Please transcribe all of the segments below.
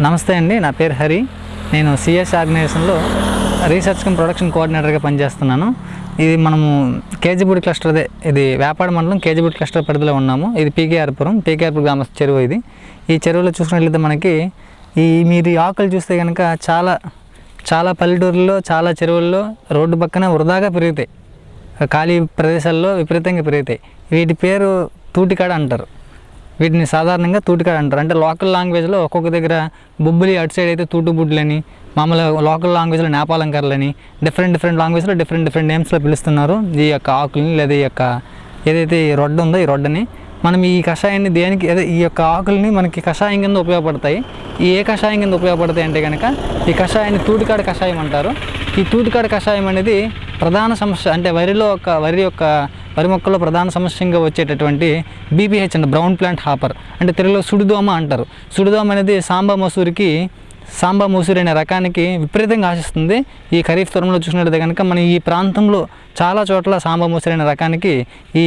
నమస్తే అండి నా పేరు హరి. నేను సిఎస్ ఆర్గనైజేషన్లో రీసెర్చ్ కమ్ ప్రొడక్షన్ కోఆర్డినేటర్గా పనిచేస్తున్నాను. ఇది మనము కేజీపూడి క్లస్టర్దే. ఇది వ్యాపార మండలం కేజీపూడి క్లస్టర్ పరిధిలో ఉన్నాము. ఇది పీకేఆర్పురం పీకేఆర్పురం గ్రామ చెరువు ఇది. ఈ చెరువులో చూసినట్లయితే మనకి ఈ మీరు ఆకులు చూస్తే కనుక చాలా చాలా పల్లెటూరుల్లో చాలా చెరువుల్లో రోడ్డు పక్కన వృధాగా పెరుగుతాయి. ఖాళీ ప్రదేశాల్లో విపరీతంగా పెరుగుతాయి. వీటి పేరు తూటికాడ అంటారు. వీటిని సాధారణంగా తూటికాయ అంటారు. అంటే లోకల్ లాంగ్వేజ్లో ఒక్కొక్క దగ్గర బొబ్బులి అటు సైడ్ అయితే తూటు బుడ్లని మామూలుగా లోకల్ లాంగ్వేజ్లో నేపాలంకర్లని డిఫరెంట్ డిఫరెంట్ లాంగ్వేజ్లో డిఫరెంట్ డిఫరెంట్ నేమ్స్లో పిలుస్తున్నారు. ఈ యొక్క ఆకుల్ని లేదా ఈ యొక్క ఏదైతే ఈ రొడ్డు ఉందో ఈ రొడ్డని మనం ఈ కషాయాన్ని దేనికి అదే ఈ యొక్క ఆకుల్ని మనకి కషాయం కింద ఉపయోగపడతాయి. ఈ ఏ కషాయం కింద ఉపయోగపడతాయి అంటే కనుక ఈ కషాయాన్ని తూటికాడ కషాయం అంటారు. ఈ తూటికాడ కషాయం అనేది ప్రధాన సమస్య అంటే వరిలో ఒక వరి యొక్క వరి మొక్కల్లో ప్రధాన సమస్యగా వచ్చేటటువంటి బీపీహెచ్ అంటే బ్రౌన్ ప్లాంట్ హాపర్ అంటే తెలుగులో సుడిదోమ అంటారు. సుడిదోమ అనేది సాంబా మసూరికి సాంబా మసూరి అనే రకానికి విపరీతంగా ఆశిస్తుంది. ఈ ఖరీఫ్ తరంలో చూసినట్లయితే కనుక మన ఈ ప్రాంతంలో చాలా చోట్ల సాంబా మసూరి అనే రకానికి ఈ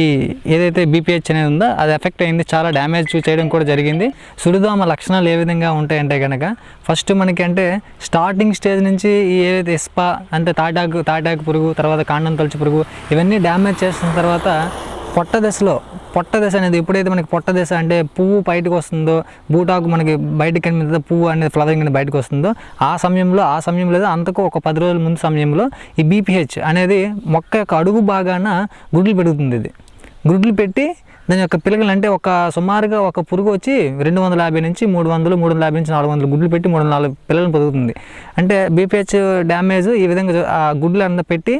ఏదైతే బీపీహెచ్ అనేది ఉందో అది ఎఫెక్ట్ అయింది. చాలా డ్యామేజ్ చేయడం కూడా జరిగింది. సుడిదోమ లక్షణాలు ఏ విధంగా ఉంటాయంటే కనుక ఫస్ట్ మనకి అంటే స్టార్టింగ్ స్టేజ్ నుంచి ఈ ఏదైతే ఇస్పా అంటే తాటాకు తాటాకు పురుగు తర్వాత కాండం తలుచు పురుగు ఇవన్నీ డ్యామేజ్ చేసిన తర్వాత పొట్ట దశలో పొట్ట దశ అనేది ఎప్పుడైతే మనకి పొట్ట దశ అంటే పువ్వు బయటకు వస్తుందో బూటాకు మనకి బయటకు కనిపిస్తుందో పువ్వు అనేది ఫ్లవరింగ్ అనేది బయటకు వస్తుందో ఆ సమయంలో ఆ సమయంలో లేదా అంతకు ఒక పది రోజుల ముందు సమయంలో ఈ బీపీహెచ్ అనేది మొక్క యొక్క అడుగు భాగాన గుడ్లు పెరుగుతుంది ఇది. గుడ్లు పెట్టి దాని యొక్క పిల్లలు అంటే ఒక సుమారుగా ఒక పురుగు వచ్చి రెండు వందల యాభై నుంచి మూడు వందలు మూడు వందల యాభై నుంచి నాలుగు వందలు గుడ్లు పెట్టి మూడు వందల నాలుగు పిల్లలను పొదుగుతుంది అంటే బీపీహెచ్ డ్యామేజ్ ఈ విధంగా ఆ గుడ్లు అంతా పెట్టి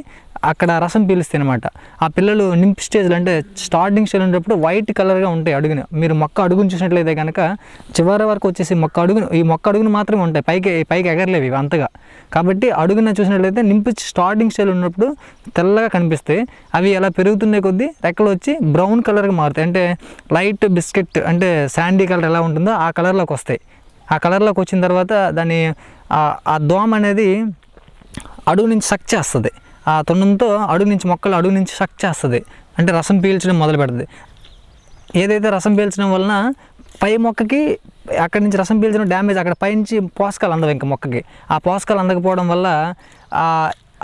అక్కడ రసం పీలుస్తాయి అనమాట ఆ పిల్లలు నింప్ స్టేజ్లో అంటే స్టార్టింగ్ స్టేజ్ ఉన్నప్పుడు వైట్ కలర్గా ఉంటాయి అడుగున. మీరు మొక్క అడుగును చూసినట్లయితే కనుక చివరి వరకు వచ్చేసి మొక్క అడుగును ఈ మొక్క అడుగును మాత్రమే ఉంటాయి. పైకి పైకి ఎగరలేవు ఇవి అంతగా. కాబట్టి అడుగున చూసినట్లయితే నింపు స్టార్టింగ్ స్టేజ్ ఉన్నప్పుడు తెల్లగా కనిపిస్తాయి. అవి ఎలా పెరుగుతున్న కొద్దీ రెక్కలు వచ్చి బ్రౌన్ కలర్గా మారుతాయి. అంటే లైట్ బిస్కెట్ అంటే శాండీ కలర్ ఎలా ఉంటుందో ఆ కలర్లోకి వస్తాయి. ఆ కలర్లోకి వచ్చిన తర్వాత దాన్ని ఆ- ఆ దోమ అనేది అడుగు నుంచి సక్ చేస్తుంది. ఆ తొండంతో అడుగు నుంచి మొక్కలు అడుగు నుంచి సక్ చేస్తుంది. అంటే రసం పీల్చడం మొదలు పెడుతుంది ఏదైతే రసం పీల్చడం వలన పై మొక్కకి అక్కడి నుంచి రసం పీల్చడం డ్యామేజ్ అక్కడ పైనుంచి పోషకాలు అందవు ఇంకా మొక్కకి. ఆ పోషకాలు అందకపోవడం వల్ల ఆ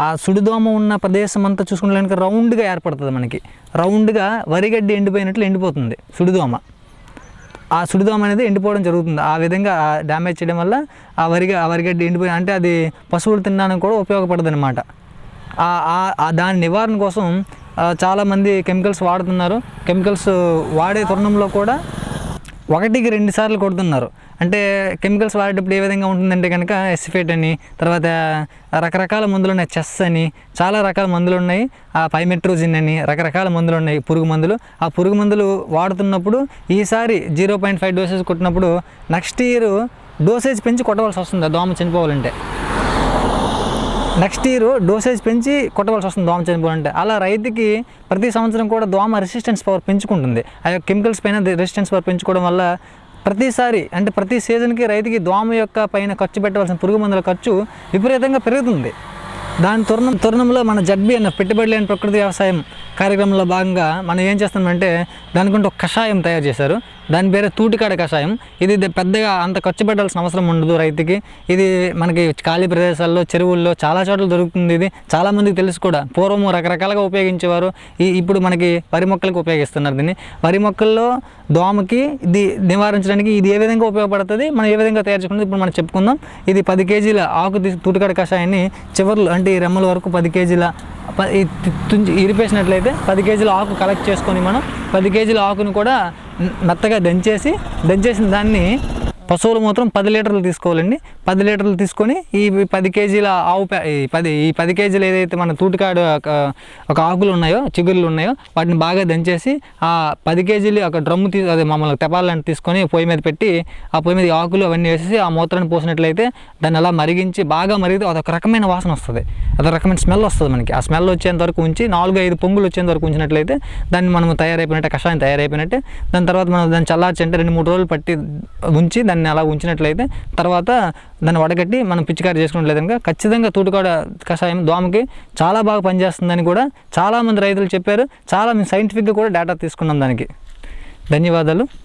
ఆ సుడిదోమ ఉన్న ప్రదేశం అంతా చూసుకునే రౌండ్గా ఏర్పడుతుంది మనకి. రౌండ్గా వరిగడ్డి ఎండిపోయినట్లు ఎండిపోతుంది సుడిదోమ. ఆ సుడిదోమ అనేది ఎండిపోవడం జరుగుతుంది. ఆ విధంగా డ్యామేజ్ చేయడం వల్ల ఆ వరిగా ఆ వరిగడ్డి ఎండిపోయి అంటే అది పశువులు తినడానికి కూడా ఉపయోగపడుతుంది అనమాట దాని నివారణ కోసం చాలామంది కెమికల్స్ వాడుతున్నారు. కెమికల్స్ వాడే తరుణంలో కూడా ఒకటికి రెండు సార్లు కొడుతున్నారు. అంటే కెమికల్స్ వాడేటప్పుడు ఏ విధంగా ఉంటుందంటే కనుక ఎసిఫేట్ అని తర్వాత రకరకాల మందులు ఉన్నాయి చెస్ అని చాలా రకాల మందులు ఉన్నాయి ఆ పైమెట్రోజిన్ అని రకరకాల మందులు ఉన్నాయి పురుగు మందులు. ఆ పురుగు మందులు వాడుతున్నప్పుడు ఈసారి జీరో పాయింట్ ఫైవ్ డోసెస్ కొట్టినప్పుడు నెక్స్ట్ ఇయర్ డోసేజ్ పెంచి కొట్టవలసి వస్తుంది దోమ చనిపోవాలంటే. నెక్స్ట్ ఇయర్ డోసేజ్ పెంచి కొట్టవలసి వస్తుంది దోమ చనిపోవాలంటే అలా రైతుకి ప్రతి సంవత్సరం కూడా దోమ రెసిస్టెన్స్ పవర్ పెంచుకుంటుంది. ఆ యొక్క కెమికల్స్ పైన రెసిస్టెన్స్ పవర్ పెంచుకోవడం వల్ల ప్రతిసారి అంటే ప్రతి సీజన్కి రైతుకి దోమ యొక్క పైన ఖర్చు పెట్టవలసిన పురుగు మందుల ఖర్చు విపరీతంగా పెరుగుతుంది. దాని తరుణం తరుణంలో మన జడ్బీ అన్న పెట్టుబడి లేని ప్రకృతి వ్యవసాయం కార్యక్రమంలో భాగంగా మనం ఏం చేస్తామంటే దానికంటే ఒక కషాయం తయారు చేశారు. దాని పేరు తూటికాడ కషాయం. ఇది పెద్దగా అంత ఖర్చు పెట్టాల్సిన అవసరం ఉండదు రైతుకి. ఇది మనకి ఖాళీ ప్రదేశాల్లో చెరువుల్లో చాలా చోట్ల దొరుకుతుంది ఇది. చాలామందికి తెలుసు కూడా. పూర్వము రకరకాలుగా ఉపయోగించేవారు. ఈ ఇప్పుడు మనకి వరి మొక్కలకు ఉపయోగిస్తున్నారు దీన్ని. వరి మొక్కల్లో దోమకి ఇది నివారించడానికి ఇది ఏ విధంగా ఉపయోగపడుతుంది? మనం ఏ విధంగా తయారు చేసుకుంటుంది ఇప్పుడు మనం చెప్పుకుందాం. ఇది పది కేజీల ఆకు తీసి తూటికాడ కషాయాన్ని చివరిలో అంటే ఈ రెమ్మల వరకు పది కేజీల తుంచి ఇరిపేసినట్లయితే పది కేజీల ఆకు కలెక్ట్ చేసుకొని మనం పది కేజీల ఆకును కూడా మెత్తగా దంచేసి దంచేసిన దాన్ని పశువులు మూత్రం పది లీటర్లు తీసుకోవాలండి. పది లీటర్లు తీసుకొని ఈ పది కేజీల ఆవు ఈ పది ఈ పది కేజీలు ఏదైతే మన తూటికాడు ఒక ఆకులు ఉన్నాయో చిగురులు ఉన్నాయో వాటిని బాగా దంచేసి ఆ పది కేజీలు ఒక డ్రమ్ము తీ అదే మమ్మల్ని తెపాలని తీసుకొని పొయ్యి మీద పెట్టి ఆ పొయ్యి మీద ఆకులు అవన్నీ వేసేసి ఆ మూత్రాన్ని పోసినట్లయితే దాన్ని అలా మరిగించి బాగా మరిగితే అదొక రకమైన వాసన వస్తుంది. అదొక రకమైన స్మెల్ వస్తుంది మనకి. ఆ స్మెల్ వచ్చేంత వరకు ఉంచి నాలుగు ఐదు పొంగులు వచ్చేంత వరకు ఉంచినట్లయితే దాన్ని మనం తయారైపోయినట్టే కషాయం తయారైపోయినట్టే దాని తర్వాత మనం దాన్ని చల్లార్చి అంటే రెండు మూడు రోజులు పట్టి ఉంచి దాన్ని అలా ఉంచినట్లయితే తర్వాత దాన్ని వడగట్టి మనం పిచికారి చేసుకున్నట్లయితే కనుక ఖచ్చితంగా తూటుకాడ కషాయం దోమకి చాలా బాగా పనిచేస్తుందని కూడా చాలామంది రైతులు చెప్పారు. చాలా మేము సైంటిఫిక్గా కూడా డేటా తీసుకున్నాం దానికి. ధన్యవాదాలు.